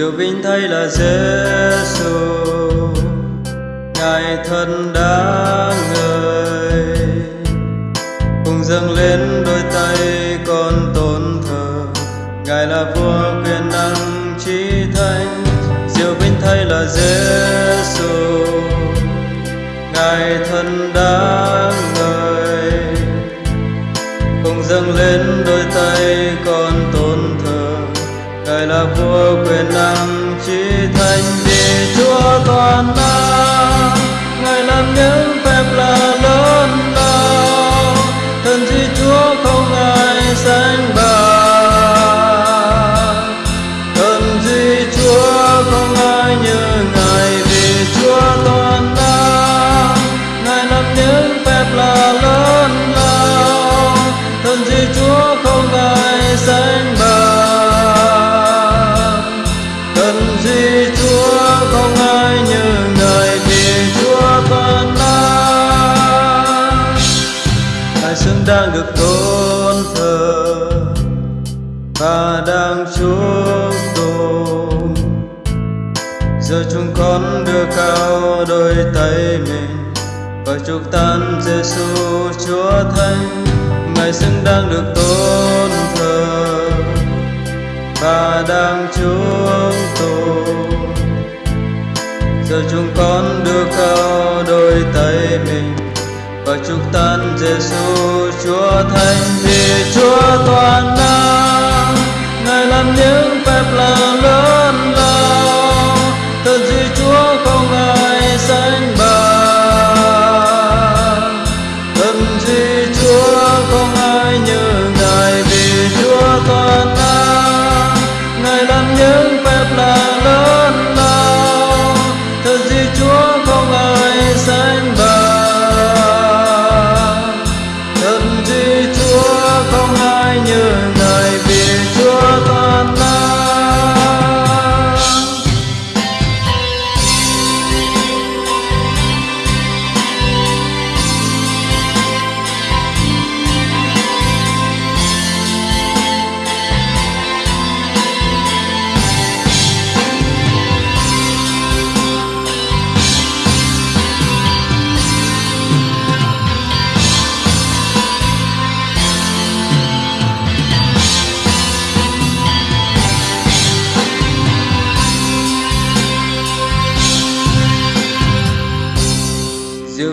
Diệu vinh thay là Giêsu Ngài thân đã người, Cùng dâng lên đôi tay con tôn thờ. Ngài là vua quyền năng trí thánh Diệu vinh thay là Giêsu Ngài thân đã người, Cùng dâng lên đôi tay con là vua quyền năng chỉ thành vì Chúa toàn năng. Đang được tôn thờ và đang chúc tụng giờ chúng con đưa cao đôi tay mình và chúc tan Giêsu Chúa Thánh. Ngài xứng đang được tôn thờ và đang chúc tụng ञ Chauth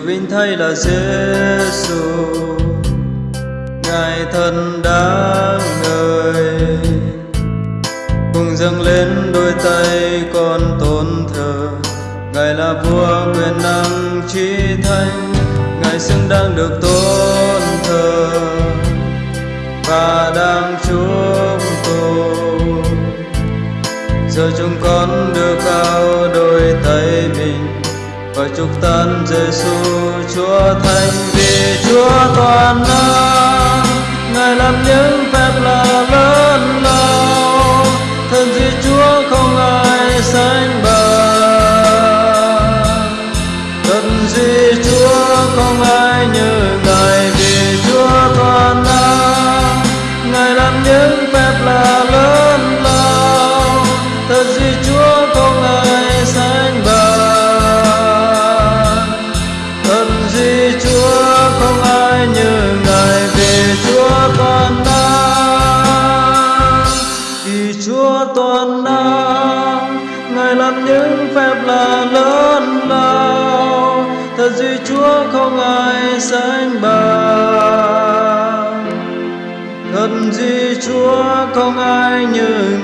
vinh thay là Giêsu Ngài thân đáng ngợi Cùng dâng lên đôi tay con tôn thờ, Ngài là vua quyền năng trí thánh Ngài xứng đáng được tôn thờ Và đang chúc tụng Giờ chúng con đưa cao đôi tay mình và chúc tân Giêsu Chúa Thánh vì Chúa toàn năng. Ngài làm những phép lạ lớn lao thần gì Chúa không ai sánh bằng. Thần gì Chúa không ai như Ngài vì Chúa toàn năng. Ngài làm những phép lạ lớn những phép lạ lớn lao. Thật gì Chúa không ai sánh bằng. Thật gì Chúa không ai như